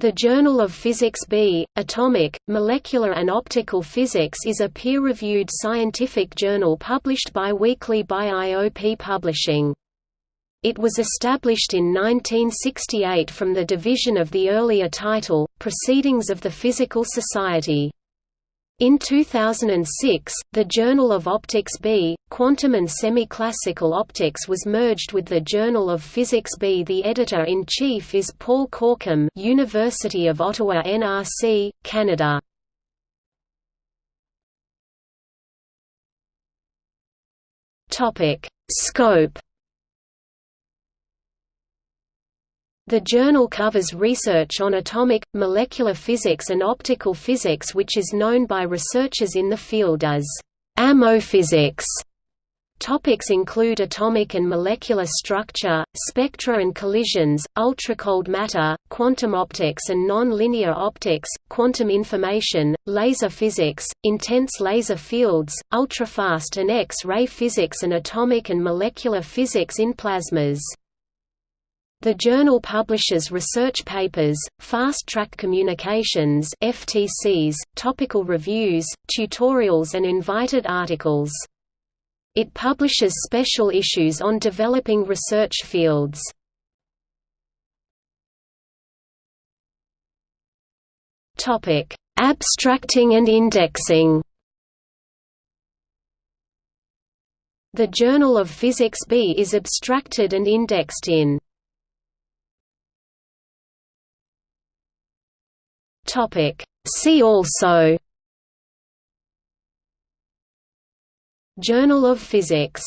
The Journal of Physics B, Atomic, Molecular and Optical Physics is a peer-reviewed scientific journal published bi-weekly by IOP Publishing. It was established in 1968 from the division of the earlier title, Proceedings of the Physical Society. In 2006, the Journal of Optics B, Quantum and Semi-Classical Optics was merged with the Journal of Physics B. The editor-in-chief is Paul Corkum University of Ottawa NRC, Canada. Topic: Scope The journal covers research on atomic, molecular physics and optical physics which is known by researchers in the field as AMO physics. Topics include atomic and molecular structure, spectra and collisions, ultracold matter, quantum optics and non-linear optics, quantum information, laser physics, intense laser fields, ultrafast and X-ray physics and atomic and molecular physics in plasmas. The journal publishes research papers, fast-track communications FTCs, topical reviews, tutorials and invited articles. It publishes special issues on developing research fields. Abstracting and indexing The Journal of Physics B is abstracted and indexed in Topic. See also Journal of Physics